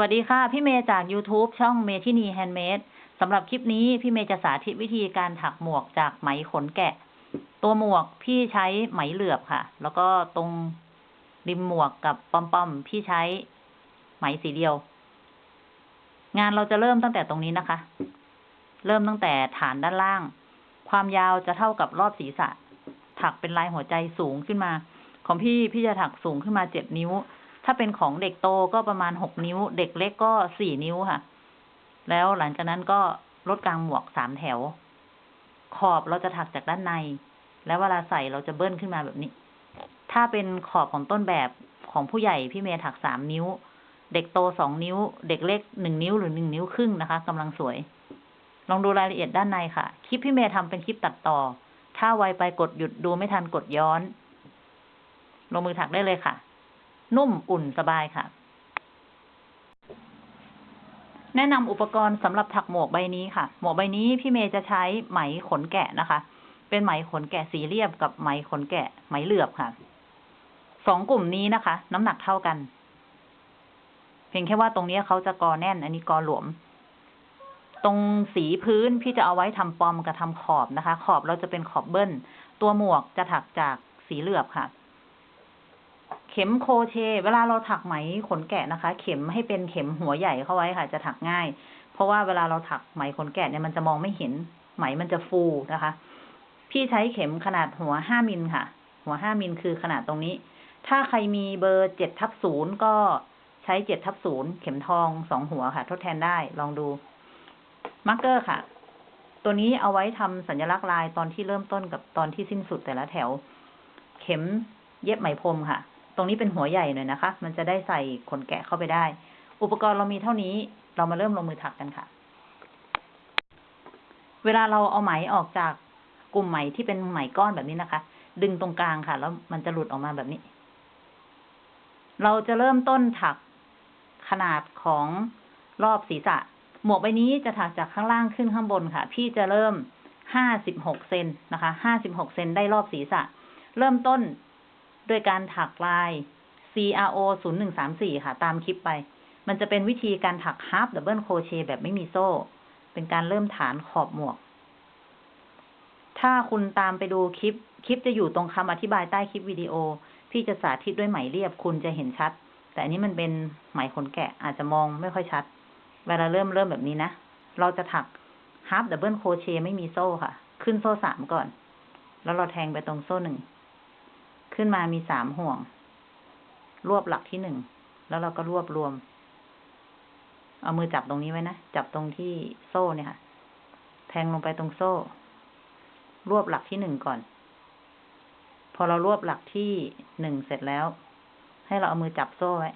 วัสดีค่ะ พี่เมย์จาก YouTube ช่องเมทินีแฮนด์เมดสำหรับคลิปนี้พี่เมย์จะสาธิตวิธีการถักหมวกจากไหมขนแกะ ตัวหมวกพี่ใช้ไหมเหลือบค่ะ แล้วก็ตรงริมหมวกกับปอมๆพี่ใช้ไหมสีเดียว งานเราจะเริ่มตั้งแต่ตรงนี้นะคะ เริ่มตั้งแต่ฐานด้านล่าง ความยาวจะเท่ากับรอบศีรษะ ถักเป็นลายหัวใจสูงขึ้นมา ของพี่พี่จะถักสูงขึ้นมาเจ็ดนิ้ว ถ้าเป็นของเด็กโตก็ประมาณหกนิ้ว เด็กเล็กก็สี่นิ้วค่ะ แล้วหลังจากนั้นก็ลดกลางหมวกสามแถว ขอบเราจะถักจากด้านใน แล้วเวลาใส่เราจะเบิ้ลขึ้นมาแบบนี้ ถ้าเป็นขอบของต้นแบบของผู้ใหญ่พี่เมย์ถักสามนิ้ว เด็กโตสองนิ้ว เด็กเล็กหนึ่งนิ้วหรือหนึ่งนิ้วครึ่งนะคะกำลังสวย ลองดูรายละเอียดด้านในค่ะ คลิปพี่เมย์ทำเป็นคลิปตัดต่อ ถ้าไวไปกดหยุดดูไม่ทันกดย้อน ลงมือถักได้เลยค่ะ นุ่มอุ่นสบายค่ะ แนะนำอุปกรณ์สำหรับถักหมวกใบนี้ค่ะ หมวกใบนี้พี่เมย์จะใช้ไหมขนแกะนะคะ เป็นไหมขนแกะสีเรียบกับไหมขนแกะไหมเหลือบค่ะสองกลุ่มนี้นะคะ น้ำหนักเท่ากัน เพียงแค่ว่าตรงนี้เขาจะกอแน่น อันนี้กอหลวม ตรงสีพื้นพี่จะเอาไว้ทำปอมกับทำขอบนะคะ ขอบเราจะเป็นขอบเบิ้ล ตัวหมวกจะถักจากสีเหลือบค่ะ เข็มโคเช เวลาเราถักไหมขนแกะนะคะ เข็มให้เป็นเข็มหัวใหญ่เข้าไว้ค่ะ จะถักง่าย เพราะว่าเวลาเราถักไหมขนแกะเนี่ยมันจะมองไม่เห็น ไหมมันจะฟูนะคะ พี่ใช้เข็มขนาดหัวห้ามิลค่ะ หัวห้ามิลคือขนาดตรงนี้ ถ้าใครมีเบอร์เจ็ดทับศูนย์ก็ใช้เจ็ดทับศูนย์เข็มทองสองหัวค่ะ ทดแทนได้ลองดูมาร์กเกอร์ค่ะ ตัวนี้เอาไว้ทำสัญลักษณ์ลายตอนที่เริ่มต้นกับตอนที่สิ้นสุดแต่ละแถว เข็มเย็บไหมพรมค่ะ ตรงนี้เป็นหัวใหญ่หน่อยนะคะ มันจะได้ใส่ขนแกะเข้าไปได้ อุปกรณ์เรามีเท่านี้ เรามาเริ่มลงมือถักกันค่ะ เวลาเราเอาไหมออกจากกลุ่มไหมที่เป็นไหมก้อนแบบนี้นะคะ ดึงตรงกลางค่ะ แล้วมันจะหลุดออกมาแบบนี้ เราจะเริ่มต้นถักขนาดของรอบศีรษะ หมวกใบนี้จะถักจากข้างล่างขึ้นข้างบนค่ะ พี่จะเริ่มห้าสิบหกเซนนะคะ ห้าสิบหกเซนได้รอบศีรษะ เริ่มต้น ด้วยการถักลาย CRO 0 1 3 4 ค่ะ ตามคลิปไป มันจะเป็นวิธีการถัก half double crochet แบบไม่มีโซ่ เป็นการเริ่มฐานขอบหมวก ถ้าคุณตามไปดูคลิป คลิปจะอยู่ตรงคำอธิบายใต้คลิปวิดีโอพี่จะสาธิตด้วยไหมเรียบคุณจะเห็นชัด แต่อันนี้มันเป็นไหมขนแกะอาจจะมองไม่ค่อยชัด เวลาเริ่มเริ่มแบบนี้นะ เราจะถัก half double crochet ไม่มีโซ่ค่ะ ขึ้นโซ่สามก่อน แล้วเราแทงไปตรงโซ่หนึ่ง ขึ้นมามีสามห่วง รวบหลักที่หนึ่ง แล้วเราก็รวบรวม เอามือจับตรงนี้ไว้นะ จับตรงที่โซ่เนี่ยค่ะ แทงลงไปตรงโซ่ รวบหลักที่หนึ่งก่อน พอเรารวบหลักที่หนึ่งเสร็จแล้ว ให้เราเอามือจับโซ่ไว้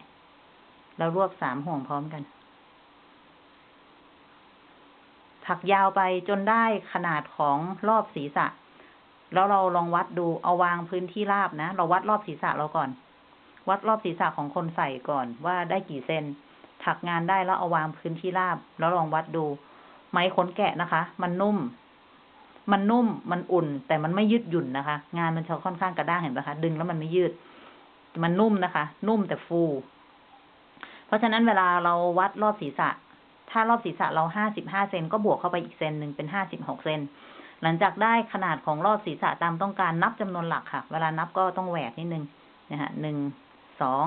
แล้วรวบสามห่วงพร้อมกัน ถักยาวไปจนได้ขนาดของรอบศีรษะ แล้วเราลองวัดดูเอาวางพื้นที่ราบนะ เราวัดรอบศีรษะเราก่อน วัดรอบศีรษะของคนใส่ก่อนว่าได้กี่เซนถักงานได้แล้วเอาวางพื้นที่ราบ แล้วลองวัดดู ไม้ขนแกะนะคะ มันนุ่ม มันนุ่มมันอุ่น แต่มันไม่ยืดหยุ่นนะคะ งานมันจะค่อนข้างกระด้างเห็นไหมคะ ดึงแล้วมันไม่ยืด มันนุ่มนะคะ นุ่มแต่ฟู เพราะฉะนั้นเวลาเราวัดรอบศีรษะ ถ้ารอบศีรษะเราห้าสิบห้าเซนก็บวกเข้าไปอีกเซนหนึ่งเป็นห้าสิบหกเซน หลังจากได้ขนาดของรอบศีรษะตามต้องการนับจำนวนหลักค่ะ เวลานับก็ต้องแหวกนิดนึงนะฮะหนึ่งสอง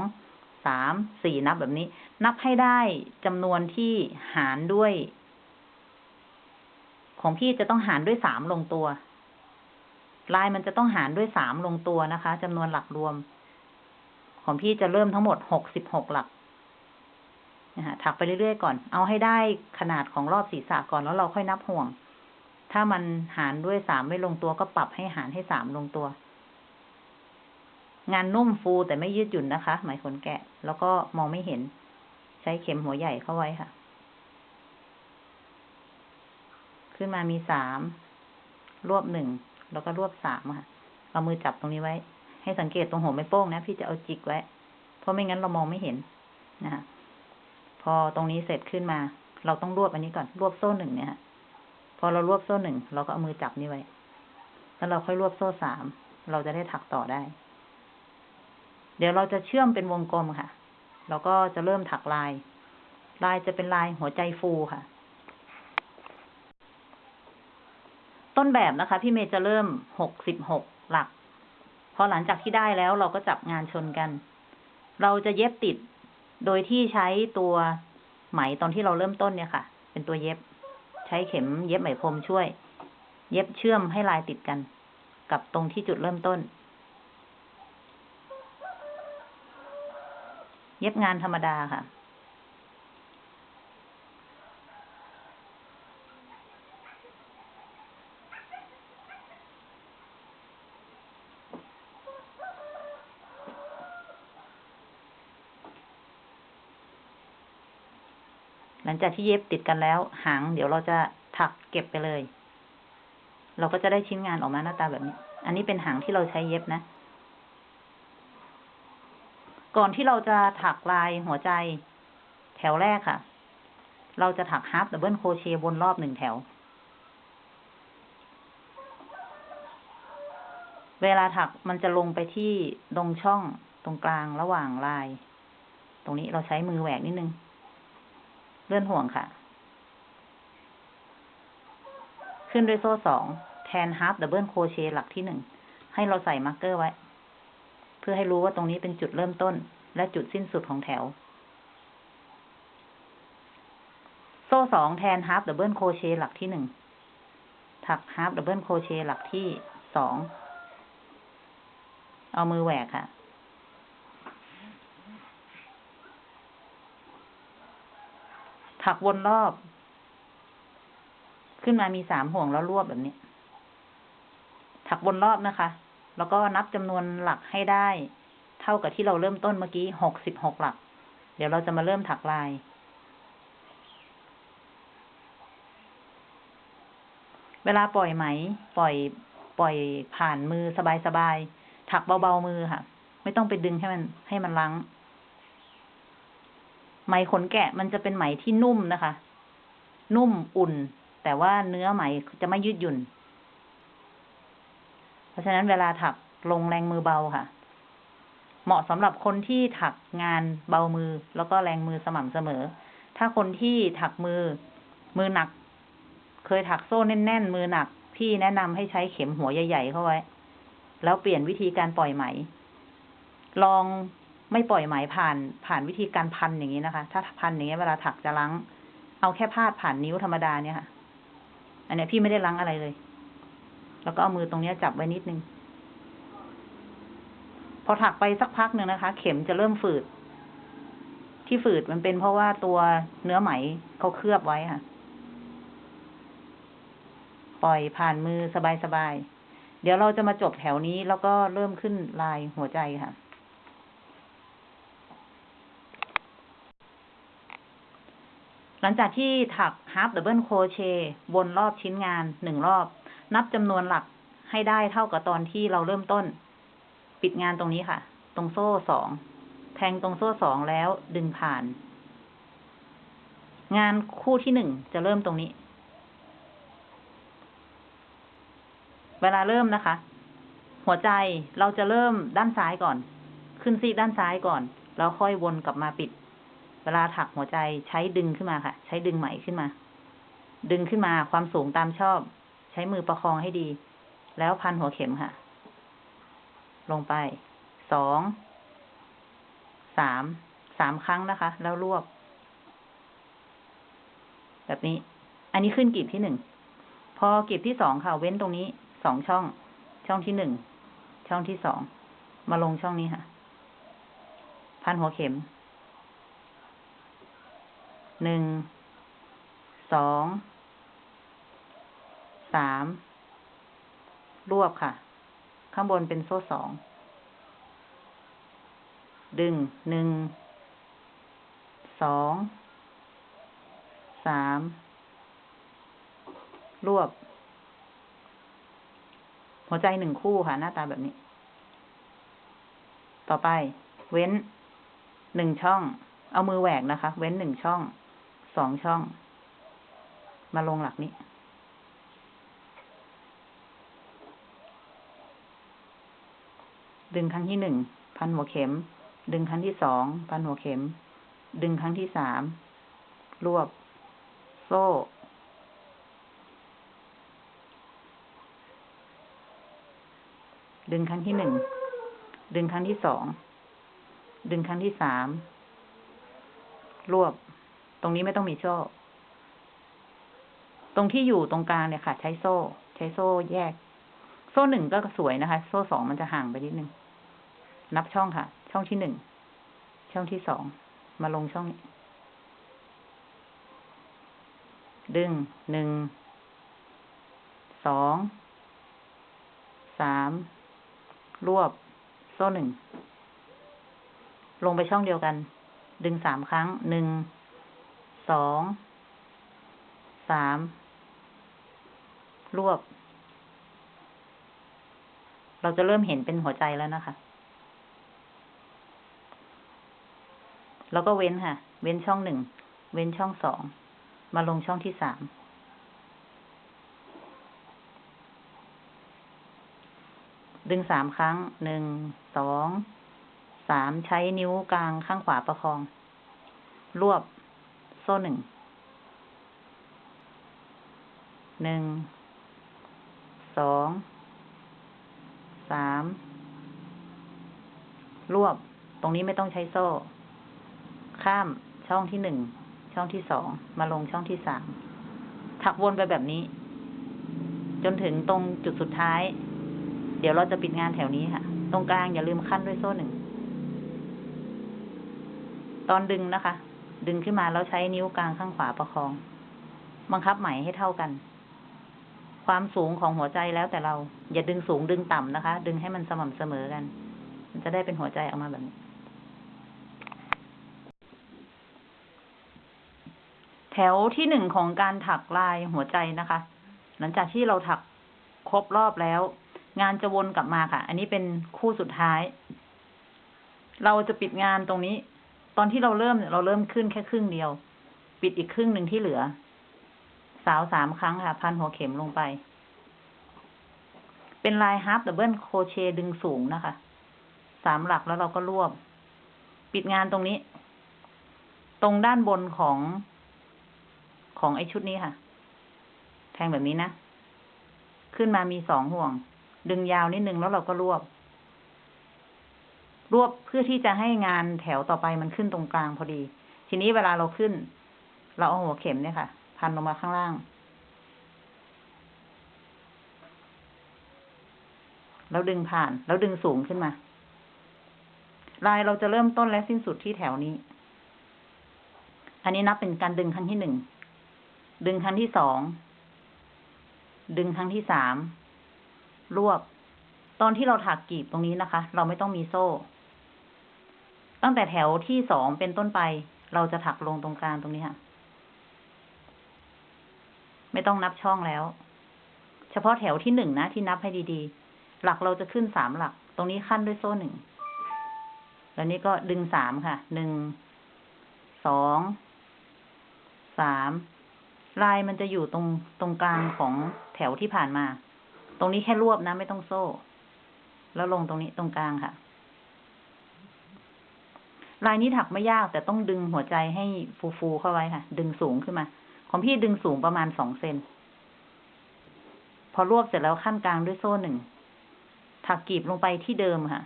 สามสี่นับแบบนี้ นับให้ได้จำนวนที่หารด้วย ของพี่จะต้องหารด้วยสามลงตัว ลายมันจะต้องหารด้วยสามลงตัวนะคะจำนวนหลักรวม ของพี่จะเริ่มทั้งหมดหกสิบหกหลักนะฮะถักไปเรื่อยๆก่อน เอาให้ได้ขนาดของรอบศีรษะก่อนแล้วเราค่อยนับห่วง ถ้ามันหารด้วยสามไม่ลงตัวก็ปรับให้หารให้สามลงตัว งานนุ่มฟูแต่ไม่ยืดหยุ่นนะคะ ไหมขนแกะ แล้วก็มองไม่เห็น ใช้เข็มหัวใหญ่เข้าไว้ค่ะ ขึ้นมามีสามรวบหนึ่งแล้วก็รวบสามค่ะ เอามือจับตรงนี้ไว้ ให้สังเกตตรงหัวไม่โป้งนะ พี่จะเอาจิกไว้ เพราะไม่งั้นเรามองไม่เห็นนะคะพอตรงนี้เสร็จขึ้นมา เราต้องรวบอันนี้ก่อน รวบโซ่หนึ่งเนี่ยฮะ อเรารวบโซ่หนึ่งเราก็เอามือจับนี่ไว้ แล้วเราค่อยรวบโซ่สาม เราจะได้ถักต่อได้ เดี๋ยวเราจะเชื่อมเป็นวงกลมค่ะ เราก็จะเริ่มถักลาย ลายจะเป็นลายหัวใจฟูค่ะ ต้นแบบนะคะ พี่เมย์จะเริ่มหกสิบหกหลัก พอหลังจากที่ได้แล้วเราก็จับงานชนกัน เราจะเย็บติด โดยที่ใช้ตัวไหมตอนที่เราเริ่มต้นเนี่ยค่ะ เป็นตัวเย็บ ใช้เข็มเย็บไหมพรมช่วย เย็บเชื่อมให้ลายติดกัน กับตรงที่จุดเริ่มต้น เย็บงานธรรมดาค่ะ งจากที่เย็บติดกันแล้ว หางเดี๋ยวเราจะถักเก็บไปเลย เราก็จะได้ชิ้นงานออกมาหน้าตาแบบนี้ อันนี้เป็นหางที่เราใช้เย็บนะ ก่อนที่เราจะถักลายหัวใจแถวแรกค่ะ เราจะถัก half double crochet วนรอบหนึ่งแถว เวลาถักมันจะลงไปที่ตรงช่องตรงกลางระหว่างลาย ตรงนี้เราใช้มือแหวกนิดนึง เลื่อนห่วงค่ะ ขึ้นด้วยโซ่สองแทน half double crochet หลักที่หนึ่ง ให้เราใส่ marker ไว้ เพื่อให้รู้ว่าตรงนี้เป็นจุดเริ่มต้น และจุดสิ้นสุดของแถว โซ่สองแทน half double crochet หลักที่หนึ่ง ถัก half double crochet หลักที่สอง เอามือแหวกค่ะ ถักวนรอบ ขึ้นมามีสามห่วงแล้วรวบแบบนี้ถักวนรอบนะคะ แล้วก็นับจำนวนหลักให้ได้ เท่ากับที่เราเริ่มต้นเมื่อกี้หกสิบหกหลัก เดี๋ยวเราจะมาเริ่มถักลาย เวลาปล่อยไหม ปล่อย ปล่อยผ่านมือสบายๆ ถักเบาๆมือค่ะ ไม่ต้องไปดึงให้มันให้มันลัง ไหมขนแกะมันจะเป็นไหมที่นุ่มนะคะ นุ่มอุ่น แต่ว่าเนื้อไหมจะไม่ยืดหยุ่น เพราะฉะนั้นเวลาถักลงแรงมือเบาค่ะ เหมาะสำหรับคนที่ถักงานเบามือแล้วก็แรงมือสม่ำเสมอ ถ้าคนที่ถักมือมือหนัก เคยถักโซ่แน่นๆมือหนักพี่แนะนำให้ใช้เข็มหัวใหญ่ๆเข้าไว้ แล้วเปลี่ยนวิธีการปล่อยไหม ลอง ไม่ปล่อยไหมผ่านผ่านวิธีการพันอย่างนี้นะคะ ถ้าพันอย่างเงี้ยเวลาถักจะลังเอาแค่พาดผ่านนิ้วธรรมดาเนี่ยค่ะ อันเนี้ยพี่ไม่ได้ลังอะไรเลย แล้วก็เอามือตรงเนี้ยจับไว้นิดนึง พอถักไปสักพักหนึ่งนะคะ เข็มจะเริ่มฝืด ที่ฝืดมันเป็นเพราะว่าตัวเนื้อไหมเขาเคลือบไว้ค่ะ ปล่อยผ่านมือสบายๆ เดี๋ยวเราจะมาจบแถวนี้แล้วก็เริ่มขึ้นลายหัวใจค่ะ ลังจากที่ถัก half double crochet วนรอบชิ้นงานหนึ่งรอบ นับจำนวนหลักให้ได้เท่ากับตอนที่เราเริ่มต้น ปิดงานตรงนี้ค่ะ ตรงโซ่สองแทงตรงโซ่สองแล้วดึงผ่าน งานคู่ที่หนึ่งจะเริ่มตรงนี้ เวลาเริ่มนะคะ หัวใจเราจะเริ่มด้านซ้ายก่อน ขึ้นซีกด้านซ้ายก่อน แล้วค่อยวนกลับมาปิด เวลาถักหัวใจใช้ดึงขึ้นมาค่ะ ใช้ดึงไหมขึ้นมา ดึงขึ้นมาความสูงตามชอบ ใช้มือประคองให้ดี แล้วพันหัวเข็มค่ะ ลงไป สอง สาม สามครั้งนะคะ แล้วรวบ แบบนี้ อันนี้ขึ้นกลีบที่หนึ่ง พอกลีบที่สองค่ะ เว้นตรงนี้ สองช่อง ช่องที่หนึ่ง ช่องที่สอง มาลงช่องนี้ค่ะ พันหัวเข็ม หนึ่ง สอง สาม รวบค่ะ ข้างบนเป็นโซ่สอง ดึงหนึ่ง สอง สาม รวบ หัวใจหนึ่งคู่ค่ะ หน้าตาแบบนี้ ต่อไป เว้นหนึ่งช่อง เอามือแหวกนะคะ เว้นหนึ่งช่อง สองช่อง มาลงหลักนี้ ดึงครั้งที่หนึ่งพันหัวเข็ม ดึงครั้งที่สองพันหัวเข็ม ดึงครั้งที่สามรวบ โซ่ ดึงครั้งที่หนึ่งดึงครั้งที่สองดึงครั้งที่สามรวบ รงนี้ไม่ต้องมีโซ่ ตรงที่อยู่ตรงกลางเนี่ยค่ะ ใช้โซ่ ใช้โซ่แยก โซ่หนึ่งก็สวยนะคะ โซ่สองมันจะห่างไปนิดนึง นับช่องค่ะ ช่องที่หนึ่ง ช่องที่สอง มาลงช่องนี้ ดึงหนึ่ง สอง สาม รวบ โซ่หนึ่ง ลงไปช่องเดียวกัน ดึงสามครั้ง หนึ่ง สอง สาม รวบ เราจะเริ่มเห็นเป็นหัวใจแล้วนะคะ แล้วก็เว้นค่ะ เว้นช่องหนึ่ง เว้นช่องสอง มาลงช่องที่สาม ดึงสามครั้ง หนึ่ง สอง สาม ใช้นิ้วกลางข้างขวาประคอง รวบ โซ่หนึ่ง หนึ่ง สอง สาม รวบ ตรงนี้ไม่ต้องใช้โซ่ ข้ามช่องที่หนึ่ง ช่องที่สอง มาลงช่องที่สาม ถักวนไปแบบนี้ จนถึงตรงจุดสุดท้าย เดี๋ยวเราจะปิดงานแถวนี้ค่ะ ตรงกลางอย่าลืมขั้นด้วยโซ่หนึ่ง ตอนดึงนะคะ ดึงขึ้นมาแล้วใช้นิ้วกลางข้างขวาประคอง บังคับไหมให้เท่ากัน ความสูงของหัวใจแล้วแต่เรา อย่าดึงสูงดึงต่ำนะคะ ดึงให้มันสม่ำเสมอกัน มันจะได้เป็นหัวใจออกมาแบบนี้ แถวที่หนึ่งของการถักลายหัวใจนะคะ หลังจากที่เราถักครบรอบแล้ว งานจะวนกลับมาค่ะ อันนี้เป็นคู่สุดท้าย เราจะปิดงานตรงนี้ ตอนที่เราเริ่มเนี่ยเราเริ่มขึ้นแค่ครึ่งเดียว ปิดอีกครึ่งหนึ่งที่เหลือ สาวสามครั้งค่ะ พันหัวเข็มลงไป เป็นลาย half double crochet ดึงสูงนะคะ สามหลักแล้วเราก็รวบ ปิดงานตรงนี้ ตรงด้านบนของของไอชุดนี้ค่ะ แทงแบบนี้นะ ขึ้นมามีสองห่วง ดึงยาวนิดนึงแล้วเราก็รวบ รวบเพื่อที่จะให้งานแถวต่อไปมันขึ้นตรงกลางพอดี ทีนี้เวลาเราขึ้น เราเอาหัวเข็มเนี่ยค่ะ พันลงมาข้างล่าง แล้วดึงผ่าน แล้วดึงสูงขึ้นมา ลายเราจะเริ่มต้นและสิ้นสุดที่แถวนี้ อันนี้นับเป็นการดึงครั้งที่หนึ่ง ดึงครั้งที่สอง ดึงครั้งที่สาม รวบ ตอนที่เราถักกีบตรงนี้นะคะ เราไม่ต้องมีโซ่ ตั้งแต่แถวที่สองเป็นต้นไป เราจะถักลงตรงกลางตรงนี้ค่ะ ไม่ต้องนับช่องแล้ว เฉพาะแถวที่หนึ่งนะที่นับให้ดีๆ หลักเราจะขึ้นสามหลัก ตรงนี้ขั้นด้วยโซ่หนึ่ง แล้วนี้ก็ดึงสามค่ะ หนึ่ง สอง สาม ลายมันจะอยู่ตรงตรงกลางของแถวที่ผ่านมา ตรงนี้แค่รวบนะ ไม่ต้องโซ่ แล้วลงตรงนี้ตรงกลางค่ะ ลายนี้ถักไม่ยากแต่ต้องดึงหัวใจให้ฟูๆเข้าไว้ค่ะ ดึงสูงขึ้นมา ของพี่ดึงสูงประมาณสองเซน พอรวบเสร็จแล้วขั้นกลางด้วยโซ่หนึ่ง ถักกีบลงไปที่เดิมค่ะ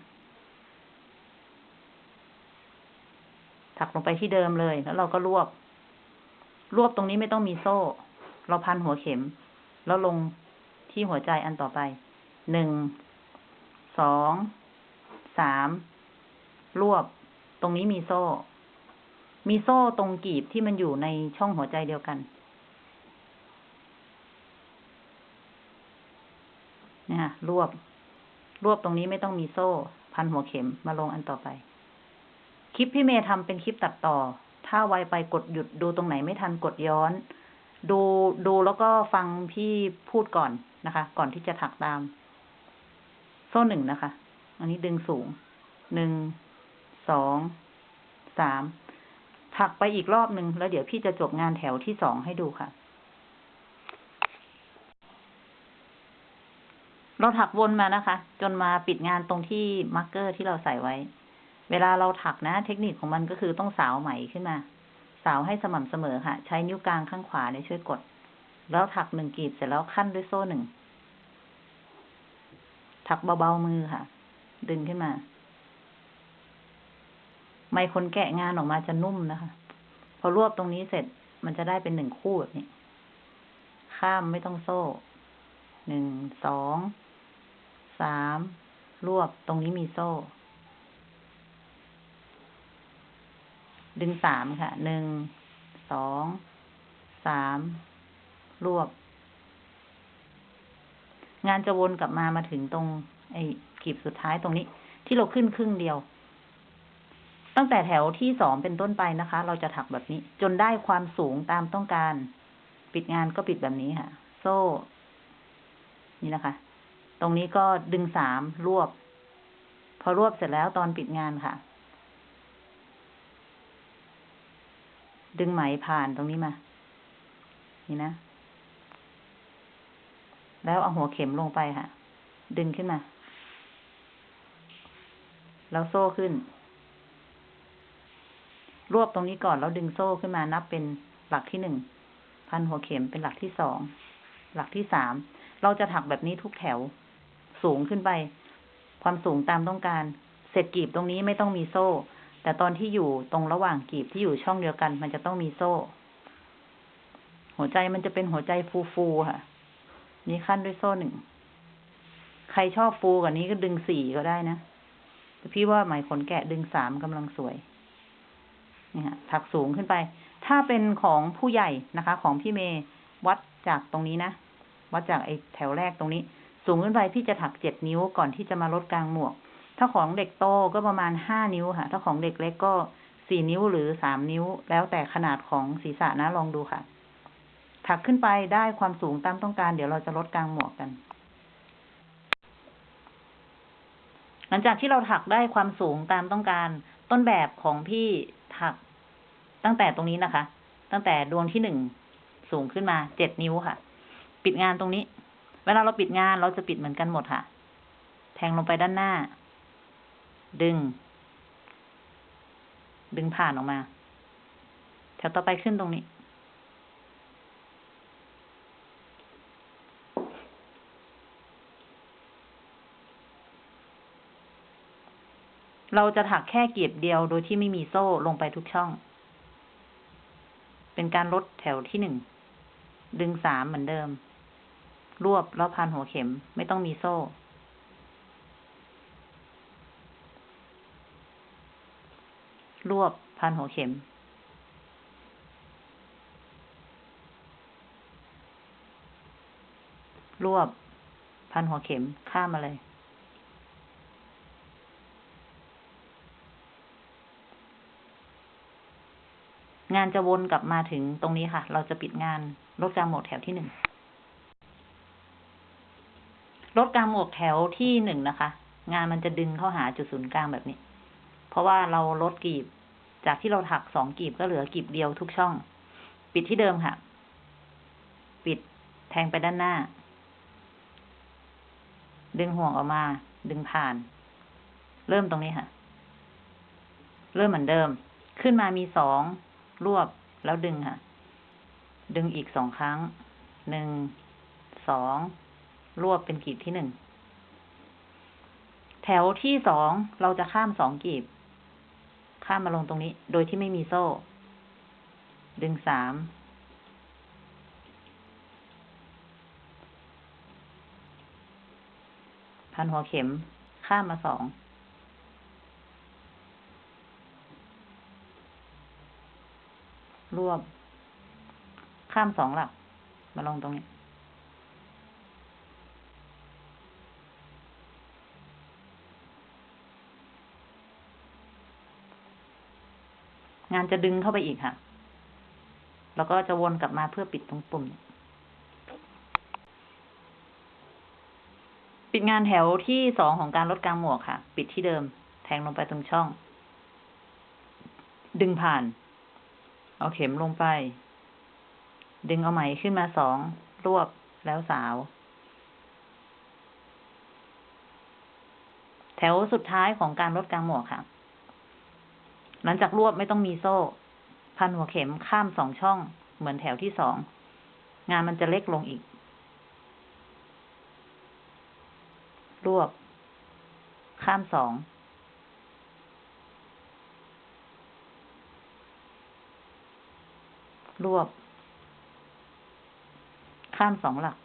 ถักลงไปที่เดิมเลย แล้วเราก็รวบ รวบตรงนี้ไม่ต้องมีโซ่ เราพันหัวเข็ม แล้วลงที่หัวใจอันต่อไป หนึ่ง สอง สาม รวบ ตรงนี้มีโซ่ มีโซ่ตรงกีบที่มันอยู่ในช่องหัวใจเดียวกันเนี่ยค่ะรวบ รวบตรงนี้ไม่ต้องมีโซ่ พันหัวเข็มมาลงอันต่อไป คลิปพี่เมย์ทำเป็นคลิปตัดต่อ ถ้าไวไปกดหยุดดูตรงไหนไม่ทันกดย้อน ดูดูแล้วก็ฟังพี่พูดก่อนนะคะ ก่อนที่จะถักตาม โซ่หนึ่งนะคะ อันนี้ดึงสูงหนึ่ง สอง สาม ถักไปอีกรอบหนึ่งแล้วเดี๋ยวพี่จะจบงานแถวที่สองให้ดูค่ะ เราถักวนมานะคะ จนมาปิดงานตรงที่ marker ที่เราใส่ไว้ เวลาเราถักนะ เทคนิคของมันก็คือต้องสาวไหมขึ้นมา สาวให้สม่ำเสมอค่ะ ใช้นิ้วกลางข้างขวาเนี่ยช่วยกด แล้วถักหนึ่งกลีบเสร็จแล้วขั้นด้วยโซ่หนึ่งถักเบาๆมือค่ะ ดึงขึ้นมา ไมคนแกะงานออกมาจะนุ่มนะคะ พอรวบตรงนี้เสร็จมันจะได้เป็นหนึ่งคู่แบบนี้ ข้ามไม่ต้องโซ่ หนึ่ง สอง สาม รวบตรงนี้มีโซ่ ดึงสามค่ะ หนึ่ง สอง สาม รวบ งานจะวนกลับมามาถึงตรง ไอ้กีบสุดท้ายตรงนี้ ที่เราขึ้นครึ่งเดียว ตั้งแต่แถวที่สองเป็นต้นไปนะคะ เราจะถักแบบนี้ จนได้ความสูงตามต้องการ ปิดงานก็ปิดแบบนี้ค่ะ โซ่ นี่นะคะ ตรงนี้ก็ดึงสามรวบ พอรวบเสร็จแล้วตอนปิดงานค่ะ ดึงไหมผ่านตรงนี้มา นี่นะ แล้วเอาหัวเข็มลงไปค่ะ ดึงขึ้นมา แล้วโซ่ขึ้น รวบตรงนี้ก่อนแล้วดึงโซ่ขึ้นมานับเป็นหลักที่หนึ่งพันหัวเข็มเป็นหลักที่สอง หลักที่สาม เราจะถักแบบนี้ทุกแถว สูงขึ้นไป ความสูงตามต้องการ เสร็จกีบตรงนี้ไม่ต้องมีโซ่ แต่ตอนที่อยู่ตรงระหว่างกีบที่อยู่ช่องเดียวกัน มันจะต้องมีโซ่ หัวใจมันจะเป็นหัวใจฟูๆค่ะ นี่ขั้นด้วยโซ่หนึ่ง ใครชอบฟูกว่านี้ก็ดึงสี่ก็ได้นะแต่พี่ว่าไหมขนแกะดึงสามกำลังสวย นี่ฮะถักสูงขึ้นไป ถ้าเป็นของผู้ใหญ่นะคะ ของพี่เมย์วัดจากตรงนี้นะวัดจากไอ้แถวแรกตรงนี้ สูงขึ้นไปพี่จะถักเจ็ดนิ้วก่อนที่จะมาลดกลางหมวก ถ้าของเด็กโตก็ประมาณห้านิ้วค่ะ ถ้าของเด็กเล็กก็สี่นิ้วหรือสามนิ้ว แล้วแต่ขนาดของศีรษะนะลองดูค่ะ ถักขึ้นไปได้ความสูงตามต้องการ เดี๋ยวเราจะลดกลางหมวกกัน หลังจากที่เราถักได้ความสูงตามต้องการ ต้นแบบของพี่ถัก ตั้งแต่ตรงนี้นะคะ ตั้งแต่ดวงที่หนึ่งสูงขึ้นมาเจ็ดนิ้วค่ะ ปิดงานตรงนี้ เวลาเราปิดงานเราจะปิดเหมือนกันหมดค่ะ แทงลงไปด้านหน้า ดึง ดึงผ่านออกมา แถวต่อไปขึ้นตรงนี้ เราจะถักแค่เกียบเดียวโดยที่ไม่มีโซ่ลงไปทุกช่อง เป็นการลดแถวที่หนึ่ง ดึงสามเหมือนเดิม รวบแล้วพันหัวเข็มไม่ต้องมีโซ่ รวบพันหัวเข็ม รวบ พันหัวเข็มข้ามมาเลย งานจะวนกลับมาถึงตรงนี้ค่ะ เราจะปิดงานลดกลางหมวกแถวที่หนึ่งลดกลางหมวกแถวที่หนึ่งนะคะ งานมันจะดึงเข้าหาจุดศูนย์กลางแบบนี้ เพราะว่าเราลดกีบ จากที่เราถักสองกีบก็เหลือกีบเดียวทุกช่อง ปิดที่เดิมค่ะ ปิดแทงไปด้านหน้า ดึงห่วงออกมา ดึงผ่าน เริ่มตรงนี้ค่ะ เริ่มเหมือนเดิม ขึ้นมามีสอง รวบแล้วดึงค่ะ ดึงอีกสองครั้ง หนึ่ง สอง รวบเป็นกีบที่หนึ่ง แถวที่สองเราจะข้ามสองกีบ ข้ามมาลงตรงนี้ โดยที่ไม่มีโซ่ ดึงสาม พันหัวเข็ม ข้ามมาสอง รวบ ข้ามสองหลัก มาลงตรงนี้ งานจะดึงเข้าไปอีกค่ะ แล้วก็จะวนกลับมาเพื่อปิดตรงปุ่ม ปิดงานแถวที่สองของการลดกลางหมวกค่ะ ปิดที่เดิม แทงลงไปตรงช่อง ดึงผ่าน เอาเข็มลงไป ดึงเอาไหมขึ้นมาสอง รวบแล้วสาว แถวสุดท้ายของการลดกลางหมวกค่ะ หลังจากรวบไม่ต้องมีโซ่ พันหัวเข็มข้ามสองช่อง เหมือนแถวที่สอง งานมันจะเล็กลงอีก รวบ ข้ามสอง รวบ ข้ามสองหลัก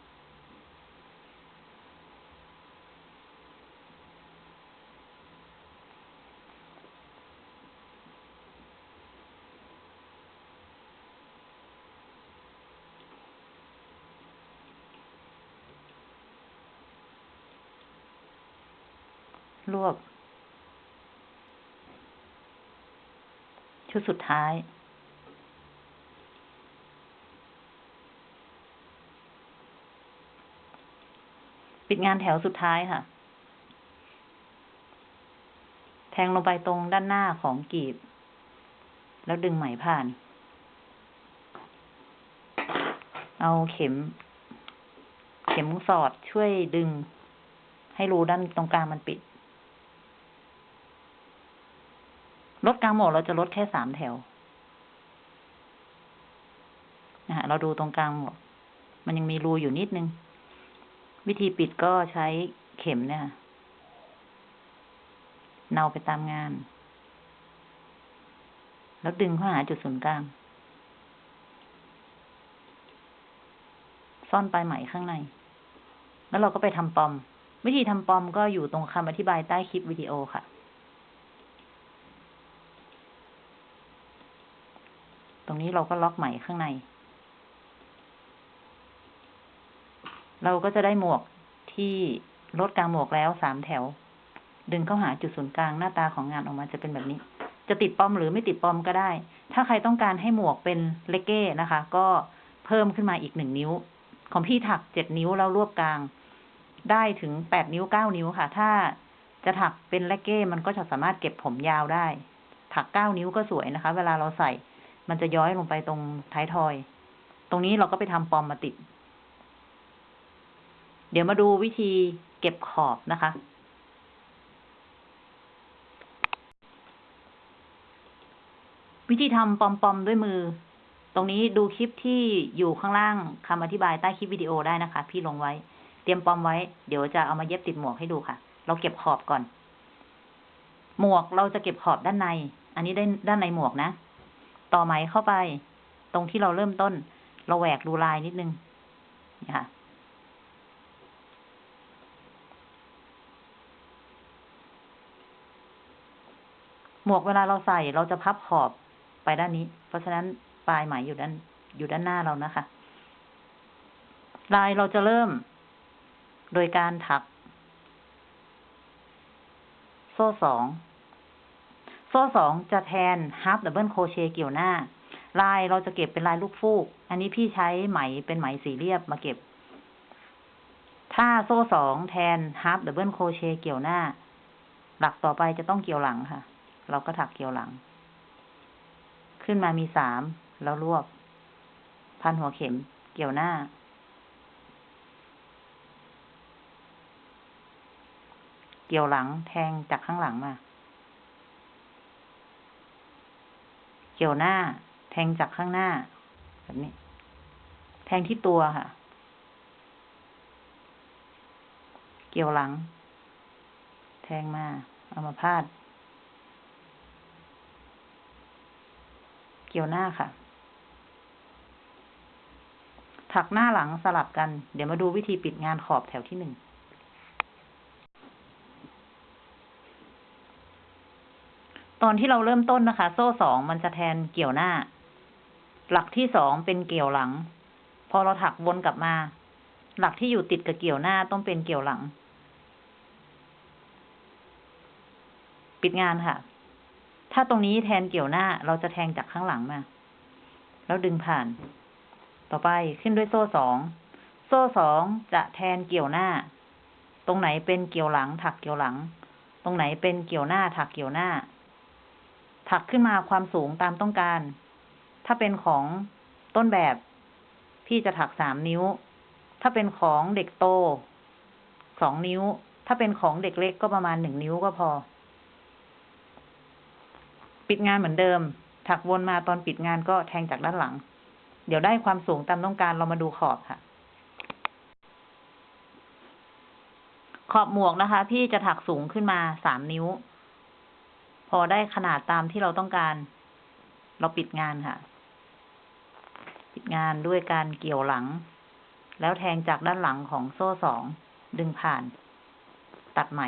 รวบ ชุดสุดท้าย ปิดงานแถวสุดท้ายค่ะ แทงลงไปตรงด้านหน้าของกีบ แล้วดึงไหมผ่าน เอาเข็ม เข็มสอดช่วยดึง ให้รูด้านตรงกลางมันปิด ลดกลางหมวกเราจะลดแค่สามแถวนะฮะเราดูตรงกลางหมวกมันยังมีรูอยู่นิดนึง วิธีปิดก็ใช้เข็มเนี่ยเนาไปตามงาน แล้วดึงเข้าหาจุดศูนย์กลาง ซ่อนปลายไหมข้างใน แล้วเราก็ไปทำปอม วิธีทำปอมก็อยู่ตรงคำอธิบายใต้คลิปวิดีโอค่ะตรงนี้เราก็ล็อกไหมข้างใน เราก็จะได้หมวกที่ลดกลางหมวกแล้วสามแถว ดึงเข้าหาจุดศูนย์กลางหน้าตาของงานออกมาจะเป็นแบบนี้ จะติดปอมหรือไม่ติดปอมก็ได้ ถ้าใครต้องการให้หมวกเป็นเลเก้นะคะ ก็เพิ่มขึ้นมาอีกหนึ่งนิ้ว ของพี่ถักเจ็ดนิ้วแล้วรวบกลาง ได้ถึงแปดนิ้วเก้านิ้วค่ะ ถ้าจะถักเป็นเลเก้มันก็จะสามารถเก็บผมยาวได้ ถักเก้านิ้วก็สวยนะคะ เวลาเราใส่ มันจะย้อยลงไปตรงท้ายทอย ตรงนี้เราก็ไปทำปอมมาติด เดี๋ยวมาดูวิธีเก็บขอบนะคะ วิธีทำปอมปอมๆด้วยมือ ตรงนี้ดูคลิปที่อยู่ข้างล่างคำอธิบายใต้คลิปวิดีโอได้นะคะ พี่ลงไว้ เตรียมปอมไว้ เดี๋ยวจะเอามาเย็บติดหมวกให้ดูค่ะ เราเก็บขอบก่อน หมวกเราจะเก็บขอบด้านใน อันนี้ได้ด้านในหมวกนะ ต่อไหมเข้าไป ตรงที่เราเริ่มต้น เราแหวกดูลายนิดนึงนี่ค่ะ หมวกเวลาเราใส่เราจะพับขอบไปด้านนี้ เพราะฉะนั้นปลายไหมอยู่ด้านอยู่ด้านหน้าเรานะคะ ลายเราจะเริ่ม โดยการถัก โซ่สอง โซ่สองจะแทน half double crochet เกี่ยวหน้า ลายเราจะเก็บเป็นลายลูกฟูก อันนี้พี่ใช้ไหมเป็นไหมสีเรียบมาเก็บ ถ้าโซ่สองแทน half double crochet เกี่ยวหน้า หลักต่อไปจะต้องเกี่ยวหลังค่ะ เราก็ถักเกี่ยวหลัง ขึ้นมามีสามแล้วรวบ พันหัวเข็มเกี่ยวหน้า เกี่ยวหลังแทงจากข้างหลังมา เกี่ยวหน้า แทงจากข้างหน้า แบบนี้ แทงที่ตัวค่ะ เกี่ยวหลัง แทงมา เอามาพาด เกี่ยวหน้าค่ะ ถักหน้าหลังสลับกัน เดี๋ยวมาดูวิธีปิดงานขอบแถวที่หนึ่ง ตอนที่เราเริ่มต้นนะคะ โซ่สองมันจะแทนเกี่ยวหน้า หลักที่สองเป็นเกี่ยวหลัง พอเราถักวนกลับมา หลักที่อยู่ติดกับเกี่ยวหน้าต้องเป็นเกี่ยวหลัง ปิดงานค่ะ ถ้าตรงนี้แทนเกี่ยวหน้า เราจะแทงจากข้างหลังมา แล้วดึงผ่าน ต่อไปขึ้นด้วยโซ่สอง โซ่สองจะแทนเกี่ยวหน้า ตรงไหนเป็นเกี่ยวหลัง ถักเกี่ยวหลัง ตรงไหนเป็นเกี่ยวหน้า ถักเกี่ยวหน้า ถักขึ้นมาความสูงตามต้องการ ถ้าเป็นของต้นแบบ พี่จะถักสามนิ้ว ถ้าเป็นของเด็กโต สองนิ้ว ถ้าเป็นของเด็กเล็กก็ประมาณหนึ่งนิ้วก็พอ ปิดงานเหมือนเดิม ถักวนมาตอนปิดงานก็แทงจากด้านหลัง เดี๋ยวได้ความสูงตามต้องการเรามาดูขอบค่ะ ขอบหมวกนะคะ พี่จะถักสูงขึ้นมาสามนิ้ว พอได้ขนาดตามที่เราต้องการ เราปิดงานค่ะ ปิดงานด้วยการเกี่ยวหลัง แล้วแทงจากด้านหลังของโซ่สองดึงผ่าน ตัดไหม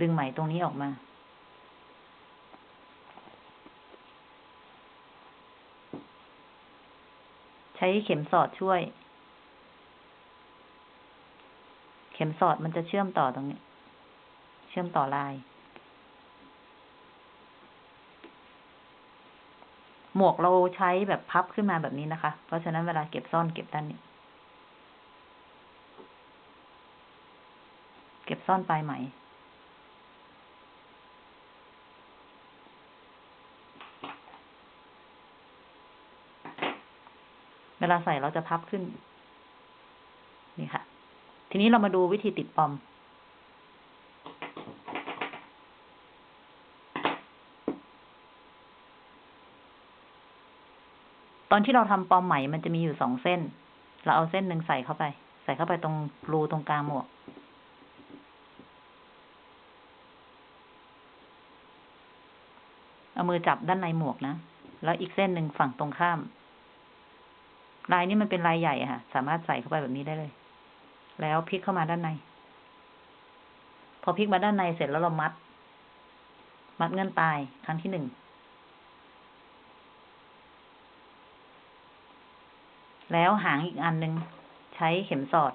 ดึงไหมตรงนี้ออกมา ใช้เข็มสอดช่วย เข็มสอดมันจะเชื่อมต่อตรงนี้ เชื่อมต่อลาย หมวกเราใช้แบบพับขึ้นมาแบบนี้นะคะ เพราะฉะนั้นเวลาเก็บซ่อนเก็บด้านนี้เก็บซ่อนปลายไหม เวลาใส่เราจะพับขึ้น นี่ค่ะ ทีนี้เรามาดูวิธีติดปอม ตอนที่เราทำปอมไหมมันจะมีอยู่สองเส้น เราเอาเส้นหนึ่งใส่เข้าไป ใส่เข้าไปตรงรูตรงกลางหมวกเอามือจับด้านในหมวกนะ แล้วอีกเส้นหนึ่งฝั่งตรงข้าม ลายนี้มันเป็นลายใหญ่อะค่ะ สามารถใส่เข้าไปแบบนี้ได้เลย แล้วพลิกเข้ามาด้านใน พอพลิกมาด้านในเสร็จแล้วเรามัด มัดเงื่อนปลายครั้งที่หนึ่ง แล้วหางอีกอันหนึ่งใช้เข็มสอด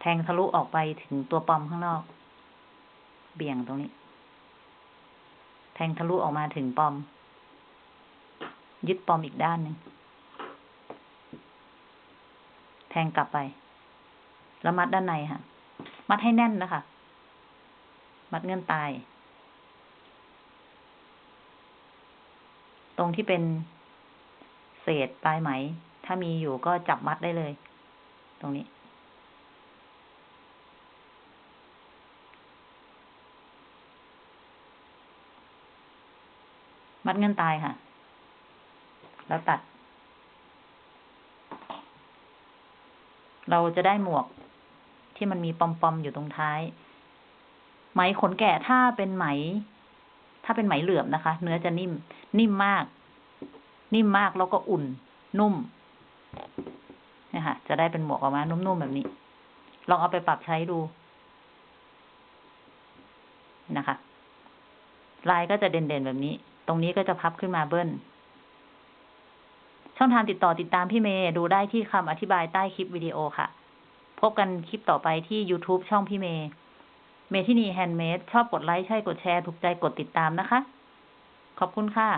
แทงทะลุออกไปถึงตัวปอมข้างนอก เบี่ยงตรงนี้ แทงทะลุออกมาถึงปอม ยึดปอมอีกด้านหนึ่ง แทงกลับไป แล้วมัดด้านในค่ะ มัดให้แน่นนะคะ มัดเงื่อนตาย ตรงที่เป็นเศษปลายไหม ถ้ามีอยู่ก็จับมัดได้เลย ตรงนี้ มัดเงื่อนตายค่ะ แล้วตัด เราจะได้หมวกที่มันมีปอมๆอยู่ตรงท้าย ไหมขนแกะถ้าเป็นไหม ถ้าเป็นไหมเหลือบนะคะ เนื้อจะนิ่ม นิ่มมาก นิ่มมากแล้วก็อุ่น นุ่มเนี่ยค่ะ จะได้เป็นหมวกออกมา นุ่มๆแบบนี้ ลองเอาไปปรับใช้ดูนะคะ ลายก็จะเด่นๆแบบนี้ ตรงนี้ก็จะพับขึ้นมาเบิ้ล ช่องทางติดต่อติดตามพี่เมย์ดูได้ที่คำอธิบายใต้คลิปวิดีโอค่ะ พบกันคลิปต่อไปที่ YouTube ช่องพี่เมย์ เมทินีแฮนด์เมดชอบกดไลค์ ใช่กดแชร์ ถูกใจกดติดตามนะคะ ขอบคุณค่ะ